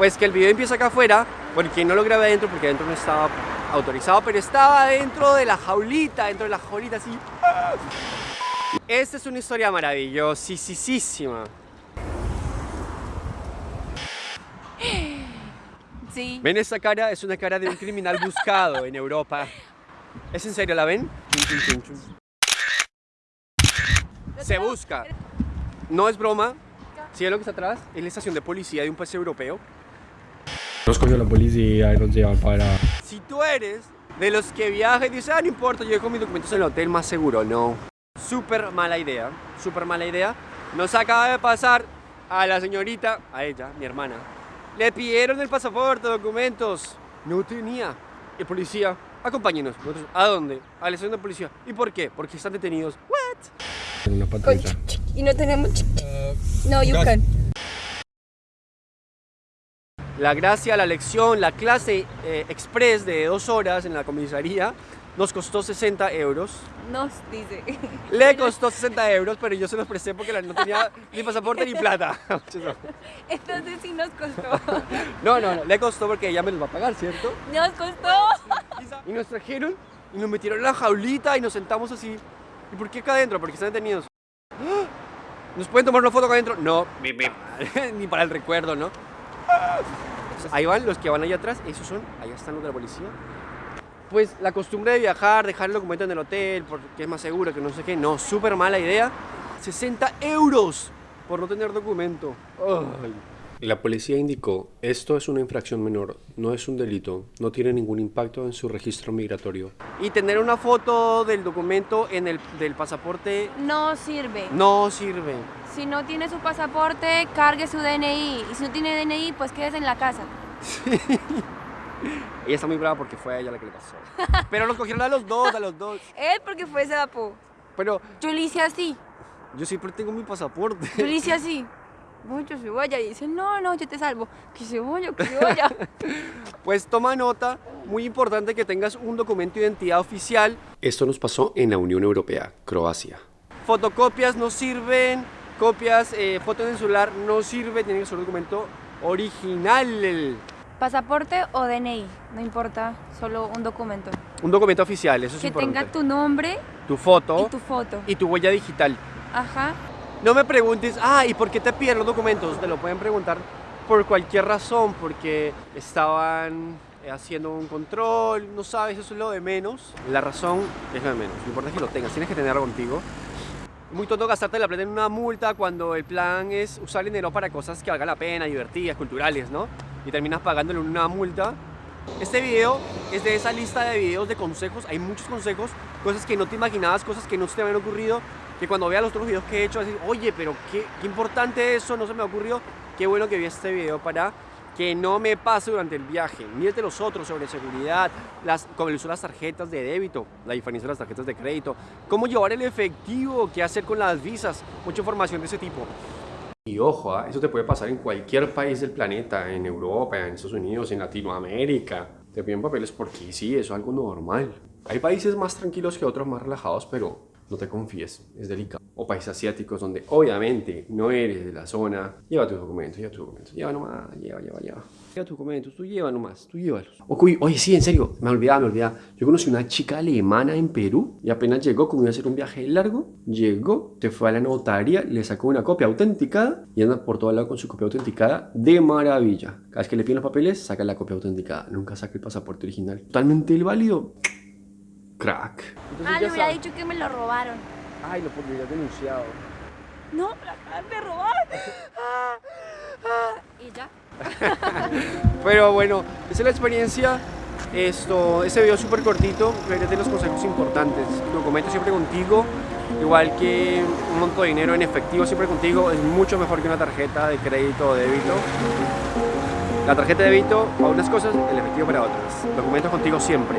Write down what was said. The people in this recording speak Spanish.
Pues que el video empieza acá afuera, porque no lo grabé adentro, porque adentro no estaba autorizado, pero estaba dentro de la jaulita, dentro de la jaulita así. Esta es una historia maravillosísima. Sí. ¿Ven esta cara? Es una cara de un criminal buscado en Europa. ¿Es en serio? ¿La ven? Se busca. No es broma. ¿Sí es lo que está atrás? Es la estación de policía de un país europeo. Nos cogió la policía y nos llevan para... Si tú eres de los que viaja y dice, ah, no importa, yo dejo mis documentos en el hotel más seguro, no. Súper mala idea, súper mala idea. Nos acaba de pasar a la señorita, a ella, mi hermana. Le pidieron el pasaporte, documentos. No tenía. El policía, acompáñenos. Nosotros, ¿A dónde? A la estación de policía. ¿Y por qué? Porque están detenidos. ¿What? Una patrulla. Y no tenemos... No, you can. La gracia, la lección, la clase eh, express de dos horas en la comisaría nos costó 60 euros. Nos dice. Le costó 60 euros, pero yo se los presté porque no tenía ni pasaporte ni plata. Entonces sí nos costó. No, no, no, le costó porque ella me los va a pagar, ¿cierto? Nos costó. Y nos trajeron y nos metieron en la jaulita y nos sentamos así. ¿Y por qué acá adentro? Porque están detenidos. ¿Nos pueden tomar una foto acá adentro? No, ni para el recuerdo, ¿no? Ahí van los que van allá atrás, esos son, allá están los de la policía. Pues la costumbre de viajar, dejar el documento en el hotel porque es más seguro, que no sé qué, no, súper mala idea. 60 euros por no tener documento. Ay. La policía indicó, esto es una infracción menor, no es un delito, no tiene ningún impacto en su registro migratorio. Y tener una foto del documento en el del pasaporte No sirve. no sirve. Si no tiene su pasaporte, cargue su DNI. Y si no tiene DNI, pues quédese en la casa. Ella está muy brava porque fue a ella la que le pasó. Pero los cogieron a los dos, a los dos. Él porque fue sapo. Pero Yo le hice así. yo siempre tengo mi pasaporte. Yo le hice así. Se vaya. Y dice, no, no, yo te salvo. Que se vaya, que vaya. Pues toma nota, muy importante que tengas un documento de identidad oficial. Esto nos pasó en la Unión Europea, Croacia. Fotocopias no sirven, copias, eh, fotos en celular no sirve, tiene que ser un documento original. Pasaporte o DNI, no importa, solo un documento. Un documento oficial, eso es Que importante. tenga tu nombre tu foto y tu foto. y tu huella digital. Ajá. No me preguntes, ah, ¿y por qué te piden los documentos? Te lo pueden preguntar por cualquier razón, porque estaban eh, haciendo un control, no sabes, eso es lo de menos. La razón es lo de menos, lo importante es que lo tengas, tienes que tenerlo contigo. Muy tonto gastarte la plata en una multa cuando el plan es usar dinero para cosas que valgan la pena, divertidas, culturales, ¿no? Y terminas pagándole una multa. Este video es de esa lista de videos de consejos, hay muchos consejos, cosas que no te imaginabas, cosas que no se te habían ocurrido, que cuando veas los otros videos que he hecho, vas decir, oye, pero qué, qué importante eso, no se me ocurrió, qué bueno que vi este video para que no me pase durante el viaje. Mírate los otros sobre seguridad, las, uso de las tarjetas de débito, la diferencia de las tarjetas de crédito, cómo llevar el efectivo, qué hacer con las visas, mucha información de ese tipo. Y ojo, ¿ah? eso te puede pasar en cualquier país del planeta, en Europa, en Estados Unidos, en Latinoamérica. Te piden papeles porque sí, eso es algo normal. Hay países más tranquilos que otros, más relajados, pero no te confíes, es delicado. O países asiáticos donde obviamente no eres de la zona. Lleva tus documentos, lleva tus documentos. Lleva nomás, lleva, lleva, lleva. Lleva tus documentos, tú lleva nomás, tú llévalos. Oye, oye, sí, en serio, me olvidaba, me olvidaba. Yo conocí una chica alemana en Perú y apenas llegó, como iba a hacer un viaje largo, llegó, te fue a la notaría, le sacó una copia autenticada y anda por todo lado con su copia autenticada de maravilla. Cada vez que le piden los papeles, saca la copia autenticada. Nunca saca el pasaporte original. Totalmente el válido. Crack. Ah, le hubiera dicho que me lo robaron. Ay, lo podría denunciado. No, me lo acaban de robar. Ah, ah. Y ya. Pero bueno, esa es la experiencia. Esto, ese video es súper cortito, pero es de los consejos importantes. Documento siempre contigo, igual que un monto de dinero en efectivo siempre contigo, es mucho mejor que una tarjeta de crédito o de débito. La tarjeta de débito para unas cosas, el efectivo para otras. Documentos contigo siempre.